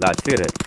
That's it.